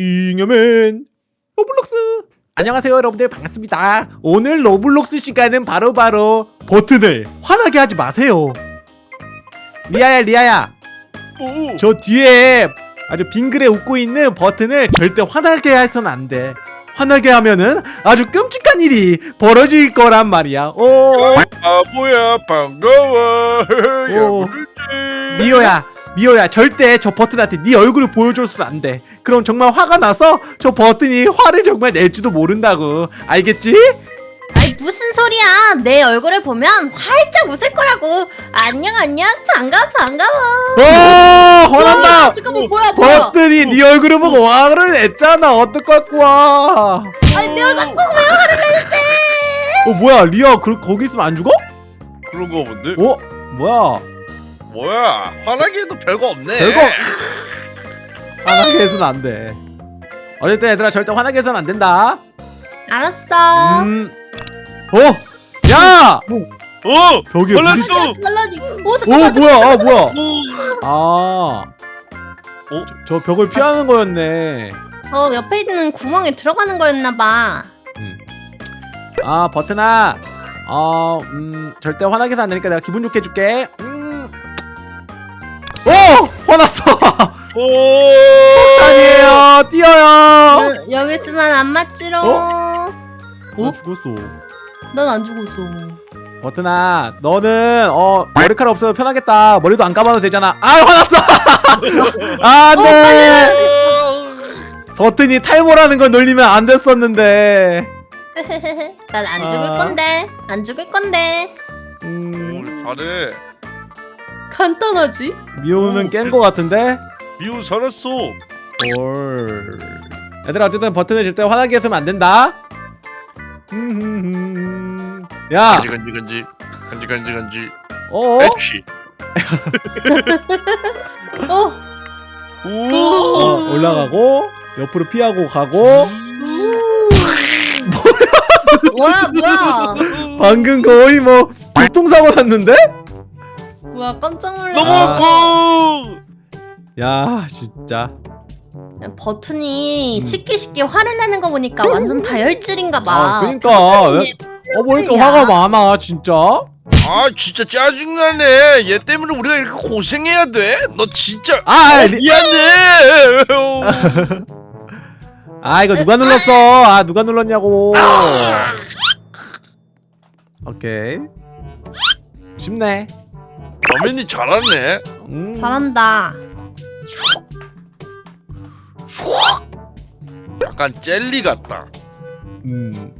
잉여맨 로블록스. 안녕하세요 여러분들. 반갑습니다. 오늘 로블록스 시간은 바로 바로 버튼을 화나게 하지 마세요. 리아야 리아야. 오, 저 뒤에 아주 빙그레 웃고 있는 버튼을 절대 화나게 해서는 안돼. 화나게 하면은 아주 끔찍한 일이 벌어질 거란 말이야. 오. 아 뭐야 반가워. 오. 미호야 미호야 절대 저 버튼한테 네 얼굴을 보여줘서는 안 돼. 그럼 정말 화가 나서 저 버튼이 화를 정말 낼지도 모른다고. 알겠지? 아이 무슨 소리야. 내 얼굴을 보면 활짝 웃을 거라고. 안녕 안녕. 반가워 반가워. 어 화난다. 잠깐만 뭐야 뭐야. 버튼이 네 얼굴을 보고 화를 냈잖아. 어떡할 거야 아니 내 얼굴 보고 왜 화를 내는데? 어 뭐야 리아 그, 거기 있으면 안 죽어? 그런 거 본데? 어? 뭐야 뭐야 화나게 해도 별거 없네. 별거 화나게 해서는 안돼 어쨌든 얘들아 절대 화나게 해서는 안 된다 알았어 음 어? 야! 어 벽에. 말라니 오 잠깐만 뭐야 아 뭐야 오. 아 어? 저 벽을 피하는 거였네 저 옆에 있는 구멍에 들어가는 거였나봐 음. 아 버튼아 어, 음, 절대 화나게 해서 안 되니까 내가 기분 좋게 해줄게 음. 오. 아니에요. 뛰어요. 여- 여기 있으면 안 맞지롱. 어? 어? 나 죽었어. 난 안 죽었어. 버튼아 너는 어 머리카락 없어도 편하겠다. 머리도 안 감아도 되잖아. 아 화났어. 안돼. 버튼이 탈모라는 걸 놀리면 안 됐었는데. 난 안 죽을 아. 건데. 안 죽을 건데. 음, 잘해. 간단하지? 미호는 깬 거 같은데 미우 살았어. 올 얘들아 어쨌든 버튼을 절대 화나게 했으면 안 된다 음, 야 간지 간지 간지 간지 간지 간지. 어? 애취. 어 오. 어 올라가고 옆으로 피하고 가고 뭐야 뭐야 방금 거의 뭐 교통사고 났는데? 뭐야 깜짝 놀랐어 너무 아. 아파. 야 진짜 버튼이 쉽게 쉽게 화를 내는 거 보니까 완전 다혈질인가 봐. 아 그니까 왜, 어, 뭐 이렇게 화가 많아 진짜? 아 진짜 짜증나네. 얘 때문에 우리가 이렇게 고생해야 돼? 너 진짜. 아, 어, 리- 미안해. 아 이거 누가 눌렀어 아 누가 눌렀냐고 오케이 쉽네 어머니 잘하네. 음. 잘한다. 약간 젤리 같다. 음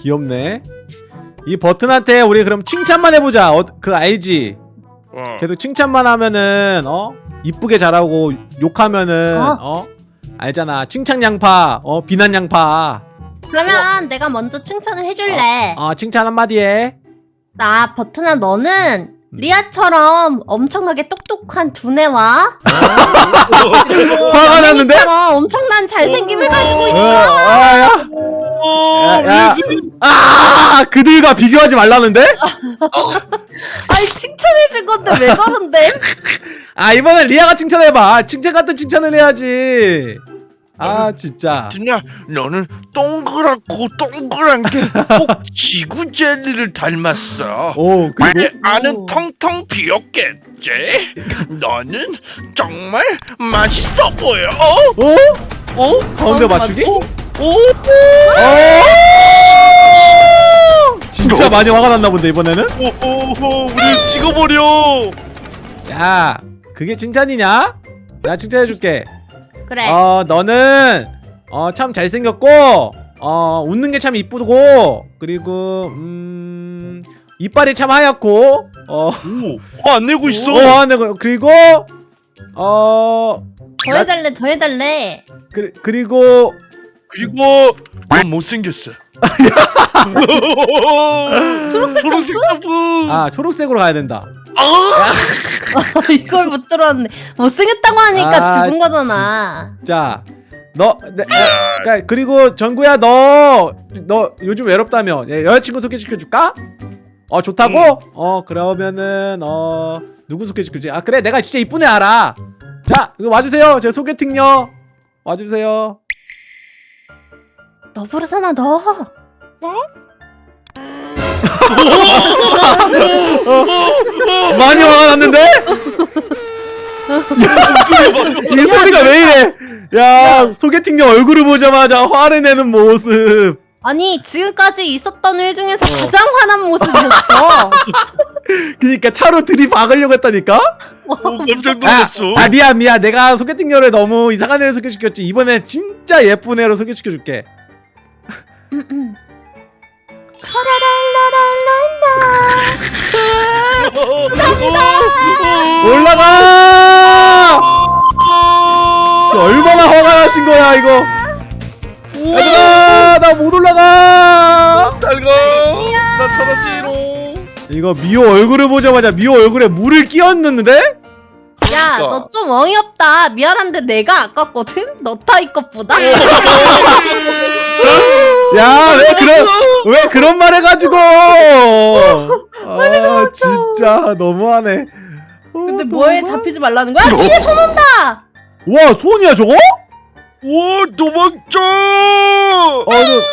귀엽네 이 버튼한테 우리 그럼 칭찬만 해보자 어, 그 알지? 어. 계속 칭찬만 하면은 어 이쁘게 잘하고 욕하면은 어? 어, 알잖아 칭찬 양파 어 비난 양파 그러면 내가 먼저 칭찬을 해줄래. 어 칭찬 한마디 해나 버튼아 너는 리아처럼 엄청나게 똑똑한 두뇌와 그리고 화가 났는데? 엄청난 잘생김을 가지고 어, 있어. 아, 야. 오, 야, 야. 레슬리. 아 그들과 비교하지 말라는데? 아니 칭찬해줄 건데 왜 저런데? 아 이번엔 리아가 칭찬해봐 칭찬 같은 칭찬을 해야지 아 진짜 진야, 너는 동그랗고 동그란 게꼭 지구 젤리를 닮았어. 오 그리고 내 안은 텅텅 비었겠지? 너는 정말 맛있어 보여. 어? 어? 어? 가운데 맞추기? 오? 어? 진짜 많이 화가 났나 본데 이번에는? 오, 오, 우리 찍어버려. 야 그게 칭찬이냐? 내가 칭찬해줄게 그래. 어 너는 어 참 잘생겼고 어 웃는 게 참 이쁘고 그리고 음 이빨이 참 하얗고 어 오, 화안 내고 있어. 어, 네, 그리고 어 더 해달래 더 해달래. 그, 그리고 그리고 넌 못생겼어. 초록색 초록색 점프. 아 초록색으로 가야 된다 아, 이걸 못 들었네. 못생겼다고 하니까 아, 죽은 거잖아. 자, 너, 네, 어, 그러니까 그리고 정구야, 너, 너 요즘 외롭다며? 예, 여자친구 소개시켜 줄까? 어 좋다고? 응. 어 그러면은 어 누구 소개시켜주지? 아 그래, 내가 진짜 이쁜 애 알아. 자, 이거 와주세요. 제 소개팅요. 와주세요. 너 부르잖아 너. 많이 화가 났는데? 이 소리가 왜 이래? 야, 소개팅녀 얼굴을 보자마자 화를 내는 모습. 아니 지금까지 있었던 일 중에서 가장 화난 모습이었어. 그니까 차로 들이박으려고 했다니까? 오, 깜짝 아, 놀랐어. 아 미안 미안 내가 소개팅녀를 너무 이상한 애를 소개시켰지 이번엔 진짜 예쁜 애로 소개시켜줄게 음, 음. 올라가 저 얼마나 화가 나신 거야 이거 얘들아 나 못 올라가 달고 나 찾았지롱. 이거 미호 얼굴을 보자마자 미호 얼굴에 물을 끼얹는데? 야, 그러니까. 너 좀 어이없다. 미안한데 내가 아깝거든? 너 타이 것보다? 야 왜 그런 왜 그런 말 해가지고 아 진짜 너무하네 어, 근데 뭐에 너무하- 잡히지 말라는 거야? 뒤에 손 온다! 와 손이야 저거? 오 도망쳐.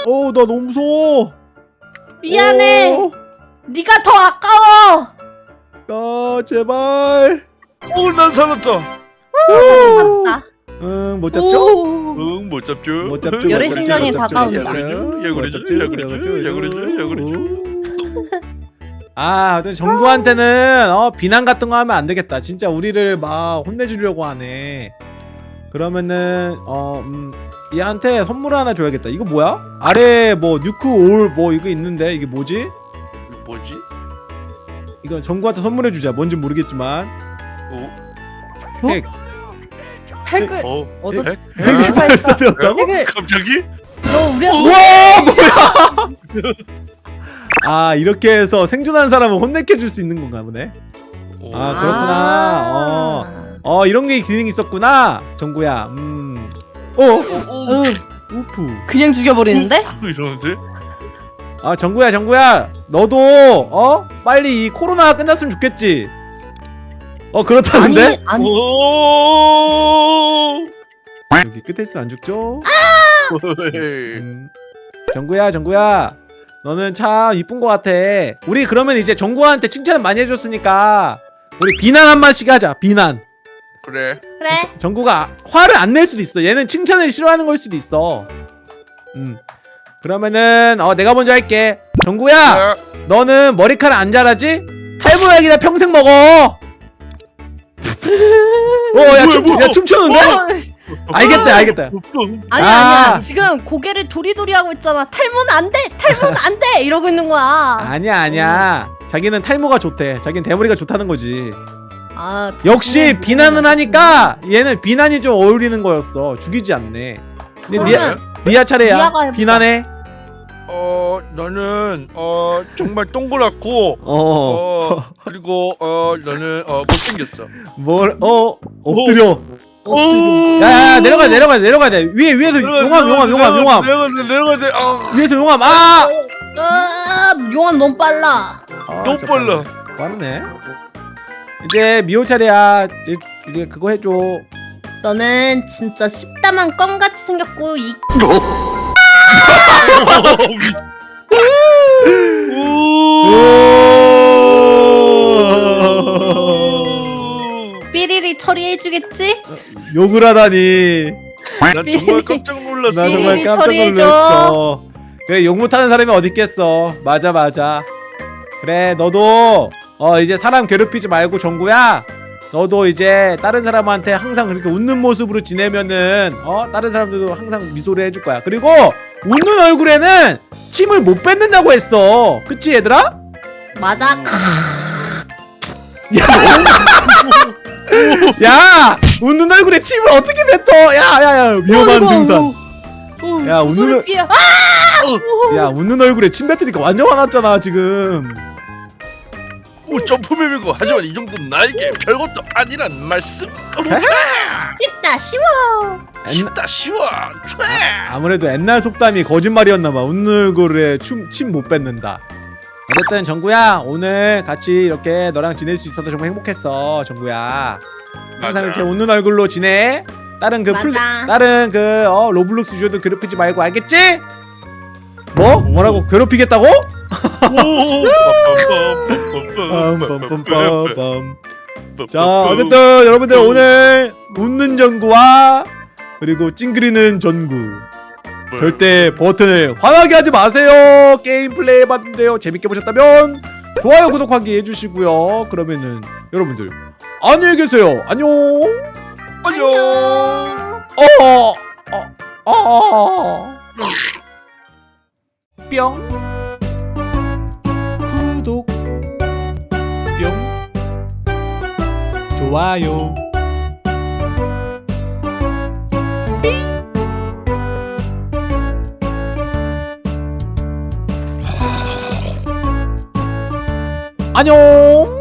아어나 너무 무서워 미안해. 어, 네가 더 아까워. 아 제발 오 난 살았다. 맞다. 응 못 잡죠? 오. 응못 잡죠. 못 잡죠 열의 못 잡죠, 다가온다. 못 잡죠, 야, 못 그러죠, 잡죠, 야, 그러죠, 못 야, 그러죠, 잡죠. 야, 그러죠. 아, 근데 정구한테는 어 비난 같은 거 하면 안 되겠다. 진짜 우리를 막 혼내주려고 하네. 그러면은 어 음, 얘한테 선물 하나 줘야겠다. 이거 뭐야? 아래 뭐 뉴크 올 뭐 이거 있는데 이게 뭐지? 이거 뭐지? 이거 정구한테 선물해 주자. 뭔지 모르겠지만. 오, 핵. 핵을 어, 어디- 핵? 핵을? 핵을 갑자기? 너 우리 우와 뭐야? 아 이렇게 해서 생존한 사람은 혼내켜 줄 수 있는 건가 보네. 오. 아, 그렇구나. 어. 어 이런 게 기능이 있었구나. 정구야. 음. 어? 오, 오, 응, 우프. 그냥 죽여버리는데? 이러는데? 아 정구야 정구야 너도 어 빨리 이 코로나가 끝났으면 좋겠지 어 그렇다는데 아니, 아니 오. 여기 끝에 있으면 안 죽죠 음. 정구야 정구야 너는 참 이쁜 거 같아. 우리 그러면 이제 정구한테 칭찬 많이 해줬으니까 우리 비난 한 마씩 하자 비난. 그래. 그래? 정구가 화를 안 낼 수도 있어. 얘는 칭찬을 싫어하는 걸 수도 있어. 음. 그러면은 어 내가 먼저 할게. 정구야 야, 너는 머리카락 안 자라지? 탈모약이다 평생 먹어. 어, 야, 춤, 뭐야, 야 춤추는데? 알겠다, 알겠다. 아니 아. 아니야 지금 고개를 도리도리 하고 있잖아 탈모는 안돼 탈모는 안돼 이러고 있는 거야 아니야, 아니야. 자기는 탈모가 좋대. 자기는 대머리가 좋다는 거지. 아, 역시 비난은 하니까 얘는 비난이 좀 어울리는 거였어. 죽이지 않네. 근데 리아, 그러면 리아 차례야. 비난해. 어, 나는 어 정말 동그랗고 어, 어 그리고 어 너는 어 못생겼어. 뭘, 어, 엎드려. 오. 야, 야, 야, 내려가, 내려가, 내려가야 돼. 위에, 위에서 용암, 용암, 용암, 용암. 내려가 돼, 내려가 돼. 아, 위에서 용암. 아! 아 용환 너무 빨라 아, 너무. 빨라. 빠르네. 이제 미호 차례야. 이제, 이제 그거 해줘. 너는 진짜 십다만 껌 같이 생겼고 이 삐리 처리해주겠지? 욕을 하다니. 난 정말 깜짝 놀랐어. 나 정말 깜짝 처리해줘. 놀랐어. 그래 욕 못하는 사람이 어디 있겠어. 맞아 맞아. 그래 너도 어 이제 사람 괴롭히지 말고 정구야. 너도 이제 다른 사람한테 항상 그렇게 웃는 모습으로 지내면은 어 다른 사람들도 항상 미소를 해줄 거야. 그리고 웃는 얼굴에는 침을 못 뱉는다고 했어. 그치 얘들아? 맞아 야 웃는 얼굴에 침을 어떻게 뱉어? 야 야 야 위험한 어이구, 등산. 어이구. 야, 어, 무슨 웃는- 삐야. 아! 야 웃는 얼굴에 침 뱉으니까 완전 화났잖아 지금. 오 점프맵이고 하지만 이 정도는 나에게 별것도 아니란 말씀. 쉽다 쉬워 옛- 쉽다 쉬워. 촤. 아무래도 옛날 속담이 거짓말이었나봐. 웃는 얼굴에 침 못 뱉는다. 어쨌든 전구야 오늘 같이 이렇게 너랑 지낼 수 있어서 정말 행복했어 전구야. 항상 맞아. 이렇게 웃는 얼굴로 지내. 다른 그 플, 맞아. 다른 그 어, 로블록스 유저들 괴롭히지 말고 알겠지? 뭐? 뭐라고 괴롭히겠다고? 자 어쨌든 여러분들 오늘 웃는 전구와 그리고 찡그리는 전구 절대 버튼을 화나게 하지 마세요 게임 플레이 해봤는데요 재밌게 보셨다면 좋아요 구독하기 해주시고요 그러면은 여러분들 안녕히 계세요 안녕 안녕. 어, 어, 어. 뿅. 구독. 뿅. 좋아요. 안녕.